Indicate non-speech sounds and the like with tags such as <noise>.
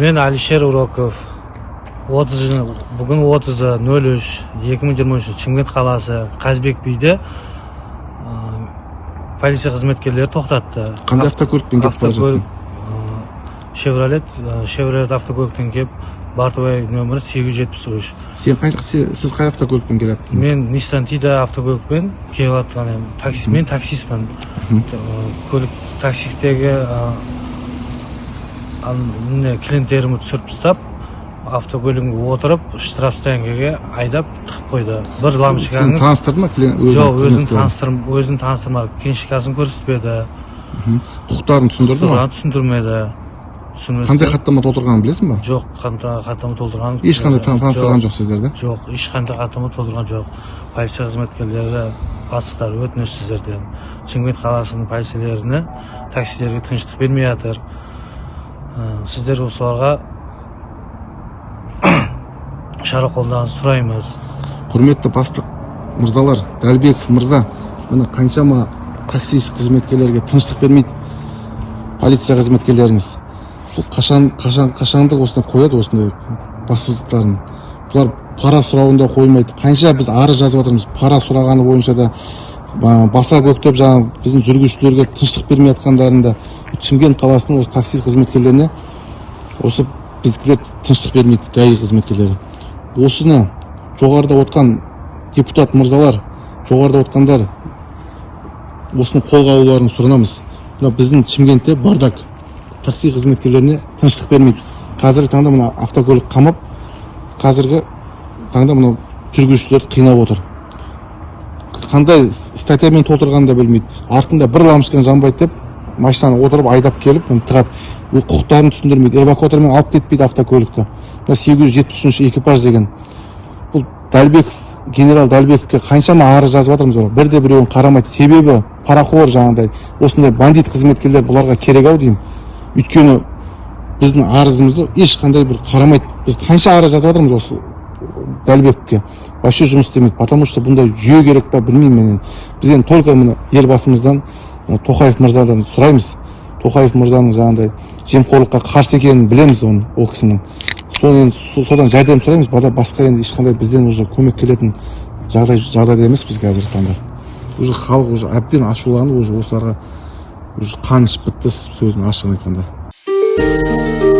мен алишер уроков отыз жыл бүгін отызы нөл үш екі мың жиырма үш шымкент қаласы қазбек биде ә, полиция қызметкерлері тоқтатты. Қандай автокөлікпен кетіп бара жаттың? шевролет шевролет автокөліктен келіп бортовой нөмірі сегіз жүз жетпіс үш. Сен қай сіз қай автокөлікпен келаттыңыз мен ниссан тида автокөлікпен келіп жатқан едім. Такси мен таксистпін. Көлік таксистегі міне клиенттерімді түсіріп тастап автокөлігімге отырып штраф стоянкаға айдап тығып қойды. Бір сені лампочкаңыз таныстырды ма клиент жоқ өзін таныстырм өзін таныстырмады. Книжкасын көрсетпеді. Құқықтарын түсіндірді ма? Түсіндірмеді. Түсіндірмеді қандай хаттама толтырғанын білесің ба? Жоқ қандай хаттама толтырған ешқандай тан- таныстырған жоқ сіздерді? Жоқ ешқандай хаттама толтырған жоқ. Полиция қызметкерлері бастықтар өтініш сіздерден. Шымкент қаласының полицейлеріне таксилерге тыныштық бермей жатыр. Сіздер соларға <coughs> шара қолдануды сұраймыз. Құрметті бастық мырзалар дәлбеков мырза міне қаншама таксист қызметкерлерге тыныштық бермейді. Полиция қызметкерлеріңіз. Бұл қашан қашан қашанды осындай қояды осындай бассыздықтарын? Бұлар пара сұрауында қоймайды. Қанша біз арыз жазып жатырмыз пара сұрағаны бойынша да. Баса көктеп жаңағы біздің жүргізушілерге тыныштық бермей жатқандарында шымкент қаласының осы такси қызметкерлеріне осы біздікілер тыныштық бермейді гаи қызметкерлері. Осыны жоғарыда отқан депутат мырзалар жоғарыда отқандар осыны қолға алуларын сұранамыз мына біздің шымкентте бардак такси қызметкерлеріне тыныштық бермейді. Қазіргі таңда мына автокөлік қамап қазіргі таңда мынау жүргізушілерді қинап отыр. Қандай статьямен толтырғанын да білмейді. Артында бір лампочканы жанбайды деп машинаны отырып айдап келіп тығады. Құқықтарын түсіндірмейді. Эвакуатормен алып кетпейді автокөлікті. Мына сегіз жүз жетпіс үшінші экипаж деген. Бұл дәлбеков генерал дәлбековке қаншама арыз жазып жатырмыз олар. Бірде біреуін қарамайды. Себебі парақор жаңағыдай осындай бандит қызметкерлер бұларға керек ау деймін. Өйткені біздің арызымызды ешқандай бір қарамайды. Біз қанша арыз жазып жатырмыз осы дәлбековке вообще жұмыс істемейді потому что бұндай жүйе керек па білмеймін мен. Енді біз енді только мына елбасымыздан тоқаев мырзадан сұраймыз. Тоқаев мырзаның жаңағыдай жемқорлыққа қарсы екенін білеміз оны ол кісінің. Соны енді со- содан жәрдем сұраймыз бада- басқа енді ешқандай бізден уже көмек келетін жағдай жағдайда емес біз қазіргі таңда. Уже халық уже әбден ашуланып уже осыларға уже қан ішіп бітті сөзін ашығын айтқанда.